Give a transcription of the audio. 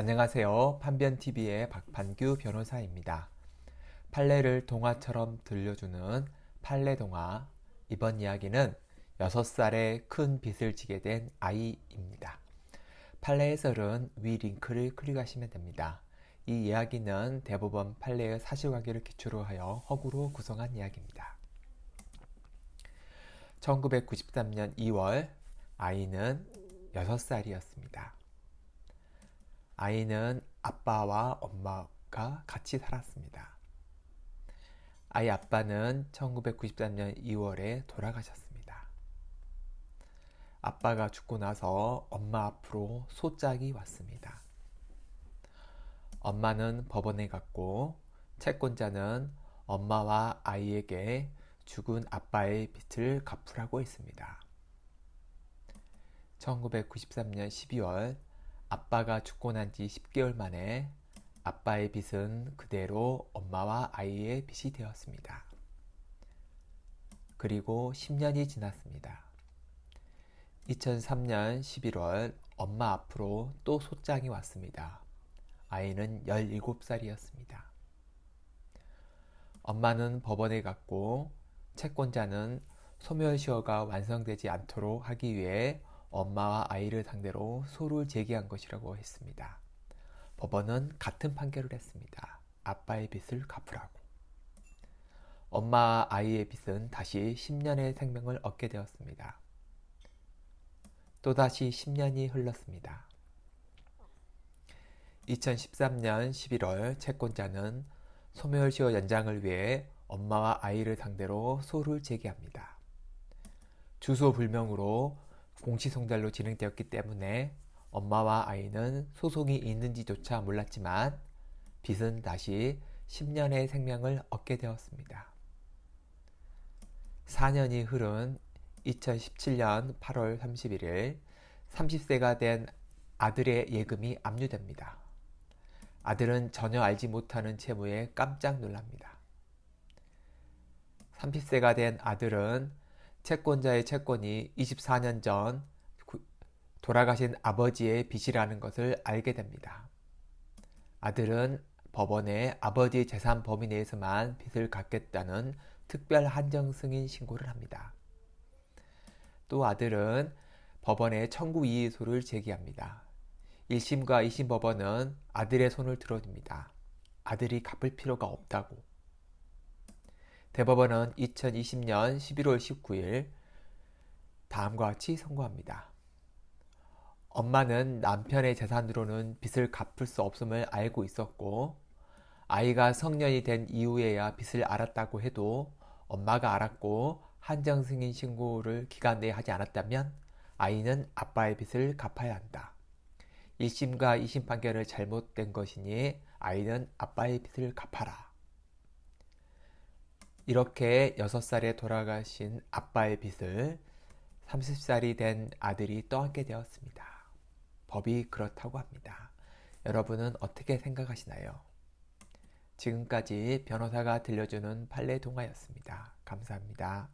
안녕하세요. 판변TV의 박판규 변호사입니다. 판례를 동화처럼 들려주는 판례동화 이번 이야기는 6살에 큰 빚을 지게 된 아이입니다. 판례 해설은 위 링크를 클릭하시면 됩니다. 이 이야기는 대법원 판례의 사실관계를 기초로 하여 허구로 구성한 이야기입니다. 1993년 2월 아이는 6살이었습니다. 아이는 아빠와 엄마가 같이 살았습니다. 아이 아빠는 1993년 2월에 돌아가셨습니다. 아빠가 죽고 나서 엄마 앞으로 소짝이 왔습니다. 엄마는 법원에 갔고 채권자는 엄마와 아이에게 죽은 아빠의 빚을 갚으라고 했습니다. 1993년 12월 아빠가 죽고 난 지 10개월 만에 아빠의 빚은 그대로 엄마와 아이의 빚이 되었습니다. 그리고 10년이 지났습니다. 2003년 11월 엄마 앞으로 또 소장이 왔습니다. 아이는 17살이었습니다. 엄마는 법원에 갔고 채권자는 소멸시효가 완성되지 않도록 하기 위해 엄마와 아이를 상대로 소를 제기한 것이라고 했습니다. 법원은 같은 판결을 했습니다. 아빠의 빚을 갚으라고. 엄마와 아이의 빚은 다시 10년의 생명을 얻게 되었습니다. 또다시 10년이 흘렀습니다. 2013년 11월 채권자는 소멸시효 연장을 위해 엄마와 아이를 상대로 소를 제기합니다. 주소 불명으로 공시송달로 진행되었기 때문에 엄마와 아이는 소송이 있는지조차 몰랐지만 빚은 다시 10년의 생명을 얻게 되었습니다. 4년이 흐른 2017년 8월 31일 30세가 된 아들의 예금이 압류됩니다. 아들은 전혀 알지 못하는 채무에 깜짝 놀랍니다. 30세가 된 아들은 채권자의 채권이 24년 전 돌아가신 아버지의 빚이라는 것을 알게 됩니다. 아들은 법원에 아버지 재산 범위 내에서만 빚을 갚겠다는 특별 한정 승인 신고를 합니다. 또 아들은 법원에 청구 이의소를 제기합니다. 1심과 2심 법원은 아들의 손을 들어줍니다. 아들이 갚을 필요가 없다고. 대법원은 2020년 11월 19일 다음과 같이 선고합니다. 엄마는 남편의 재산으로는 빚을 갚을 수 없음을 알고 있었고 아이가 성년이 된 이후에야 빚을 알았다고 해도 엄마가 알았고 한정 승인 신고를 기간 내에 하지 않았다면 아이는 아빠의 빚을 갚아야 한다. 1심과 2심 판결을 잘못된 것이니 아이는 아빠의 빚을 갚아라. 이렇게 6살에 돌아가신 아빠의 빚을 30살이 된 아들이 떠안게 되었습니다. 법이 그렇다고 합니다. 여러분은 어떻게 생각하시나요? 지금까지 변호사가 들려주는 판례 동화였습니다. 감사합니다.